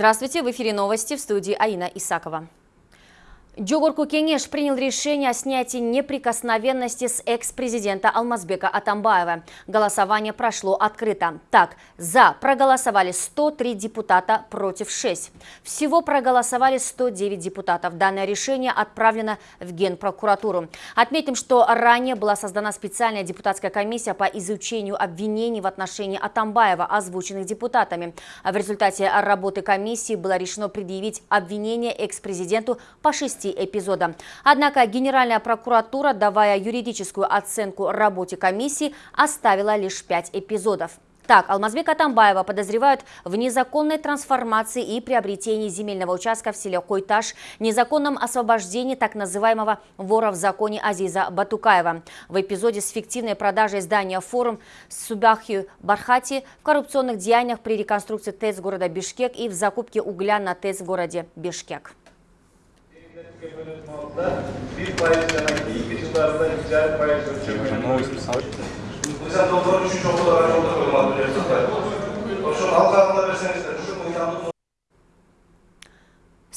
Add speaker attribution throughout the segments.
Speaker 1: Здравствуйте, в эфире новости в студии Аина Исакова. Джогорку Кенеш принял решение о снятии неприкосновенности с экс-президента Алмазбека Атамбаева. Голосование прошло открыто. Так, за проголосовали 103 депутата против 6. Всего проголосовали 109 депутатов. Данное решение отправлено в Генпрокуратуру. Отметим, что ранее была создана специальная депутатская комиссия по изучению обвинений в отношении Атамбаева, озвученных депутатами. В результате работы комиссии было решено предъявить обвинение экс-президенту по 6 подробностей эпизода. Однако Генеральная прокуратура, давая юридическую оценку работе комиссии, оставила лишь пять эпизодов. Так, Алмазбека Тамбаева подозревают в незаконной трансформации и приобретении земельного участка в селе Койташ, незаконном освобождении так называемого вора в законе Азиза Батукаева. В эпизоде с фиктивной продажей здания форум Субахи Бархати в коррупционных деяниях при реконструкции ТЭЦ города Бишкек и в закупке угля на ТЭЦ в городе Бишкек.
Speaker 2: kelimenin altında bir faiz demek ilk yıllarında ticaret faiz ölçümü. Mesela doktorun şu çok olarak çok da koymadı. Şu halk altında verseniz de şu
Speaker 1: uyandığında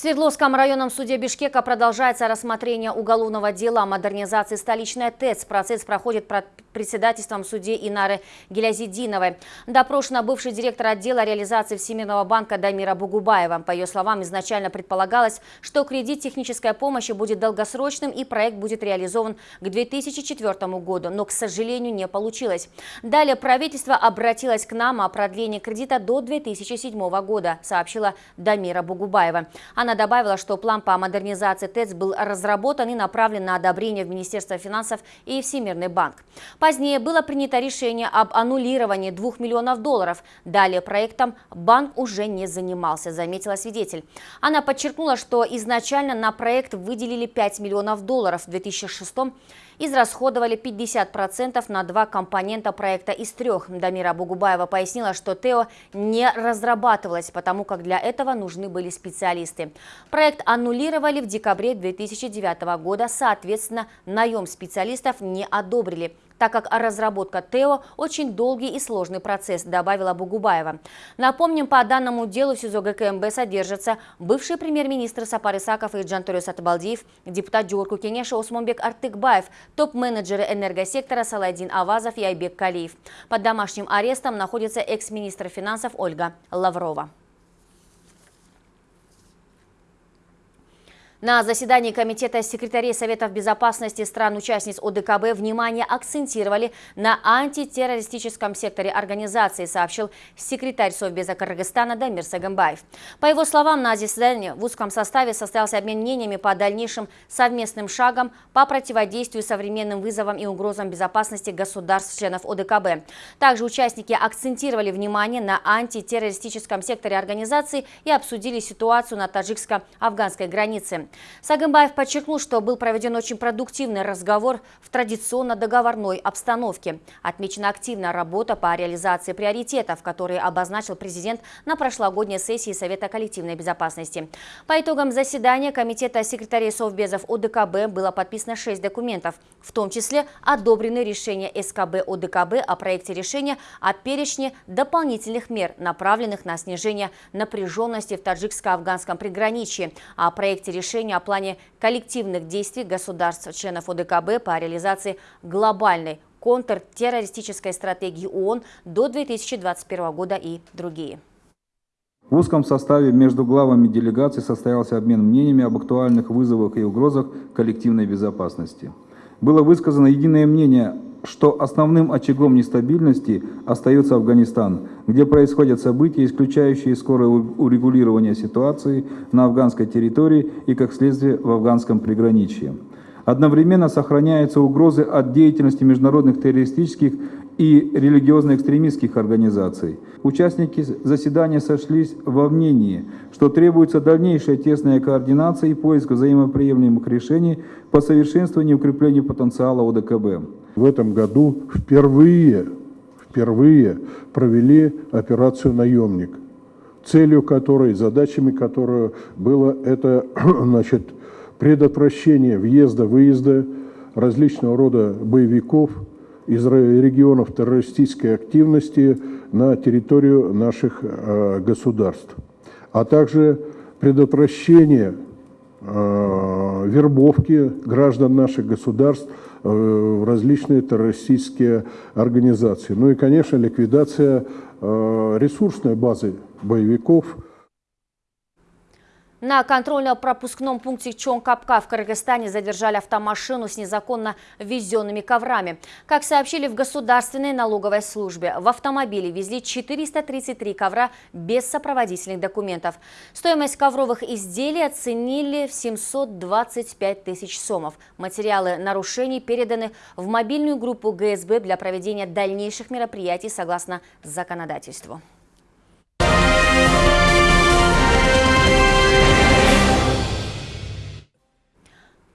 Speaker 1: Свердловском районном суде Бишкека продолжается рассмотрение уголовного дела о модернизации столичной ТЭЦ. Процесс проходит под председательством судьи Инары Гелязидиновой. Допрошена бывший директор отдела реализации Всемирного банка Дамира Бугубаева. По ее словам, изначально предполагалось, что кредит технической помощи будет долгосрочным и проект будет реализован к 2004 году, но, к сожалению, не получилось. Далее правительство обратилось к нам о продлении кредита до 2007 года, сообщила Дамира Бугубаева. Она добавила, что план по модернизации ТЭЦ был разработан и направлен на одобрение в Министерство финансов и Всемирный банк. Позднее было принято решение об аннулировании 2 миллионов долларов. Далее проектом банк уже не занимался, заметила свидетель. Она подчеркнула, что изначально на проект выделили 5 миллионов долларов в 2006 году израсходовали 50% на два компонента проекта из трех. Дамира Бугубаева пояснила, что ТЭО не разрабатывалось, потому как для этого нужны были специалисты. Проект аннулировали в декабре 2009 года, соответственно, наем специалистов не одобрили так как разработка ТЭО – очень долгий и сложный процесс, добавила Бугубаева. Напомним, по данному делу в СИЗО ГКМБ содержатся бывший премьер-министр Сапар Исаков и Джанториус Атабалдиев, депутат Джурку Кенеша Осмонбек Артыкбаев, топ-менеджеры энергосектора Саладин Авазов и Айбек Калиев. Под домашним арестом находится экс-министр финансов Ольга Лаврова. На заседании Комитета секретарей Советов безопасности стран-участниц ОДКБ внимание акцентировали на антитеррористическом секторе организации, сообщил секретарь Совбеза Кыргызстана Дамир Сагамбаев. По его словам, на заседании в узком составе состоялся обмен мнениями по дальнейшим совместным шагам по противодействию современным вызовам и угрозам безопасности государств-членов ОДКБ. Также участники акцентировали внимание на антитеррористическом секторе организации и обсудили ситуацию на таджикско-афганской границе. Сагымбаев подчеркнул, что был проведен очень продуктивный разговор в традиционно договорной обстановке. Отмечена активная работа по реализации приоритетов, которые обозначил президент на прошлогодней сессии Совета коллективной безопасности. По итогам заседания Комитета секретарей Совбезов ОДКБ было подписано 6 документов, в том числе одобрены решения СКБ ОДКБ о проекте решения о перечне дополнительных мер, направленных на снижение напряженности в таджикско-афганском приграничье, о проекте решения решение о плане коллективных действий государств-членов ОДКБ по реализации глобальной контртеррористической стратегии ООН до 2021 года и другие.
Speaker 3: В узком составе между главами делегаций состоялся обмен мнениями об актуальных вызовах и угрозах коллективной безопасности. Было высказано единое мнение что основным очагом нестабильности остается Афганистан, где происходят события, исключающие скорое урегулирование ситуации на афганской территории и, как следствие, в афганском приграничье. Одновременно сохраняются угрозы от деятельности международных террористических и религиозно-экстремистских организаций. Участники заседания сошлись во мнении, что требуется дальнейшая тесная координация и поиск взаимоприемлемых решений по совершенствованию и укреплению потенциала ОДКБ.
Speaker 4: В этом году впервые, впервые провели операцию «Наемник», целью которой, задачами которой было это значит, предотвращение въезда-выезда различного рода боевиков из регионов террористической активности на территорию наших э, государств. а также предотвращение э, вербовки граждан наших государств э, в различные террористические организации. Ну и, конечно, ликвидация ресурсной базы боевиков –
Speaker 1: на контрольно-пропускном пункте Чонкапка в Кыргызстане задержали автомашину с незаконно везенными коврами. Как сообщили в Государственной налоговой службе, в автомобиле везли 433 ковра без сопроводительных документов. Стоимость ковровых изделий оценили в 725 тысяч сомов. Материалы нарушений переданы в мобильную группу ГСБ для проведения дальнейших мероприятий согласно законодательству.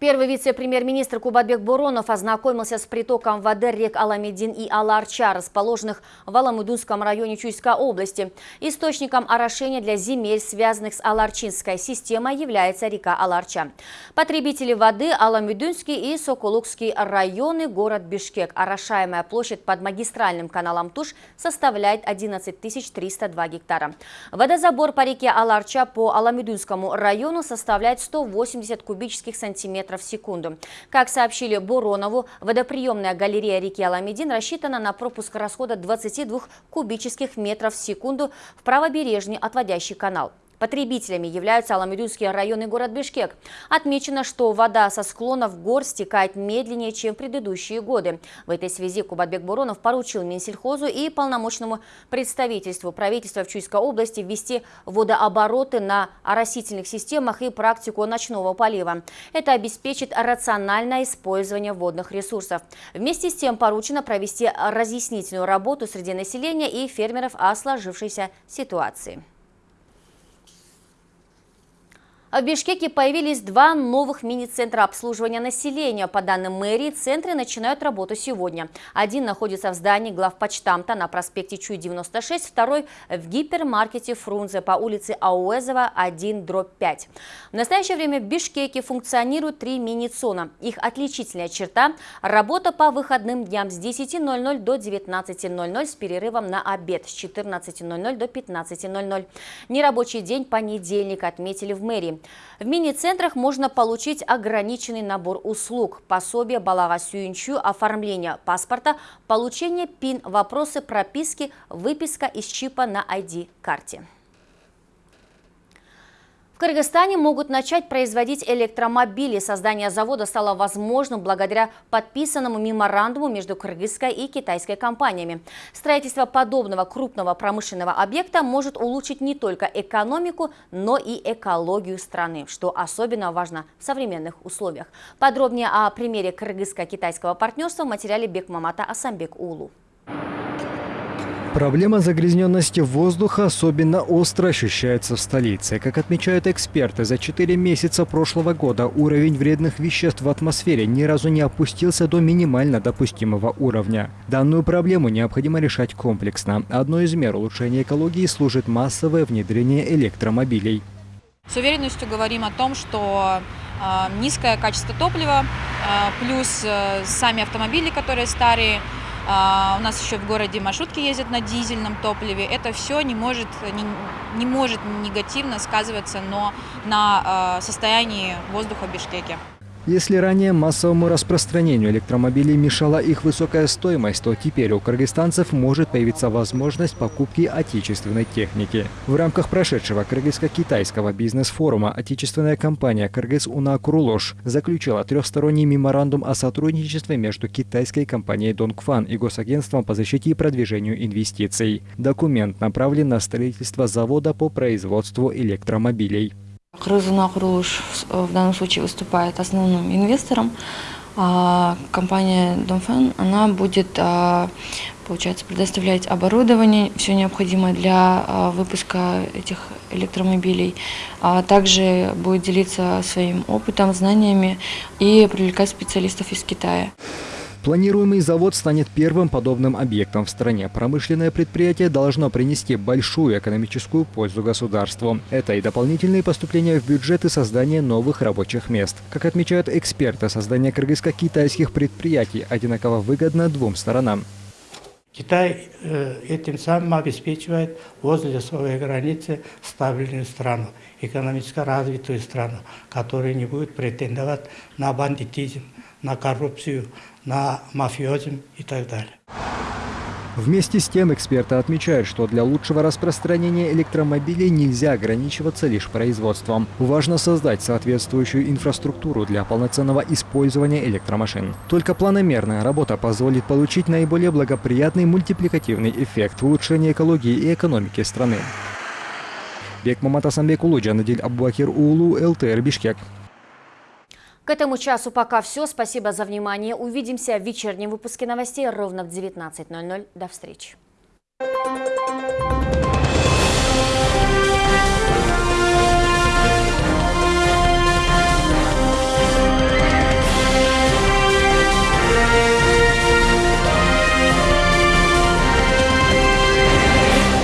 Speaker 1: Первый вице-премьер-министр Кубатбек Буронов ознакомился с притоком воды рек Аламедин и Аларча, расположенных в Аламудунском районе Чуйской области. Источником орошения для земель, связанных с Аларчинской системой, является река Аларча. Потребители воды – Аламедунский и Соколукский районы, город Бишкек. Орошаемая площадь под магистральным каналом Туш составляет 11 302 гектара. Водозабор по реке Аларча по Аламедунскому району составляет 180 кубических сантиметров в секунду. Как сообщили Буронову, водоприемная галерея реки Аламедин рассчитана на пропуск расхода 22 кубических метров в секунду в правобережный отводящий канал. Потребителями являются Аламедунский район и город Бишкек. Отмечено, что вода со склонов гор стекает медленнее, чем в предыдущие годы. В этой связи Кубатбек Буронов поручил Минсельхозу и полномочному представительству правительства в Чуйской области ввести водообороты на оросительных системах и практику ночного полива. Это обеспечит рациональное использование водных ресурсов. Вместе с тем поручено провести разъяснительную работу среди населения и фермеров о сложившейся ситуации. В Бишкеке появились два новых мини-центра обслуживания населения. По данным мэрии, центры начинают работу сегодня. Один находится в здании главпочтамта на проспекте Чуй-96, второй в гипермаркете Фрунзе по улице Ауэзова 1, дробь 5. В настоящее время в Бишкеке функционируют три мини-цона. Их отличительная черта – работа по выходным дням с 10.00 до 19.00 с перерывом на обед с 14.00 до 15.00. Нерабочий день понедельник отметили в мэрии. В мини-центрах можно получить ограниченный набор услуг, пособие балага сюинчу, оформление паспорта, получение ПИН, вопросы прописки, выписка из чипа на ID-карте. В Кыргызстане могут начать производить электромобили. Создание завода стало возможным благодаря подписанному меморандуму между кыргызской и китайской компаниями. Строительство подобного крупного промышленного объекта может улучшить не только экономику, но и экологию страны, что особенно важно в современных условиях. Подробнее о примере кыргызско-китайского партнерства в материале Бекмамата Асамбек Улу.
Speaker 5: Проблема загрязненности воздуха особенно остро ощущается в столице. Как отмечают эксперты, за 4 месяца прошлого года уровень вредных веществ в атмосфере ни разу не опустился до минимально допустимого уровня. Данную проблему необходимо решать комплексно. Одной из мер улучшения экологии служит массовое внедрение электромобилей.
Speaker 6: С уверенностью говорим о том, что э, низкое качество топлива, э, плюс э, сами автомобили, которые старые, а, у нас еще в городе маршрутки ездят на дизельном топливе. Это все не может, не, не может негативно сказываться но на а, состоянии воздуха в Бишкеке.
Speaker 5: Если ранее массовому распространению электромобилей мешала их высокая стоимость, то теперь у кыргызстанцев может появиться возможность покупки отечественной техники. В рамках прошедшего кыргызско-китайского бизнес-форума отечественная компания «Кыргыз Уна Курулош» заключила трехсторонний меморандум о сотрудничестве между китайской компанией «Донгфан» и Госагентством по защите и продвижению инвестиций. Документ направлен на строительство завода по производству электромобилей.
Speaker 7: Крызуна Курулуш в данном случае выступает основным инвестором. А компания Домфен, она будет, а, получается, предоставлять оборудование, все необходимое для а, выпуска этих электромобилей. А также будет делиться своим опытом, знаниями и привлекать специалистов из Китая.
Speaker 5: Планируемый завод станет первым подобным объектом в стране. Промышленное предприятие должно принести большую экономическую пользу государству. Это и дополнительные поступления в бюджет и создание новых рабочих мест. Как отмечают эксперты, создание кыргызско-китайских предприятий одинаково выгодно двум сторонам.
Speaker 8: Китай э, этим самым обеспечивает возле своей границы стабильную страну, экономически развитую страну, которая не будет претендовать на бандитизм, на коррупцию, на мафиозм и так далее.
Speaker 5: Вместе с тем эксперты отмечают, что для лучшего распространения электромобилей нельзя ограничиваться лишь производством. Важно создать соответствующую инфраструктуру для полноценного использования электромашин. Только планомерная работа позволит получить наиболее благоприятный мультипликативный эффект в улучшении экологии и экономики страны. Бек Маматасамбек Улуджа, Надиль Аббакир Улу, ЛТР Бишкек.
Speaker 1: К этому часу пока все. Спасибо за внимание. Увидимся в вечернем выпуске новостей ровно в 19.00. До встречи.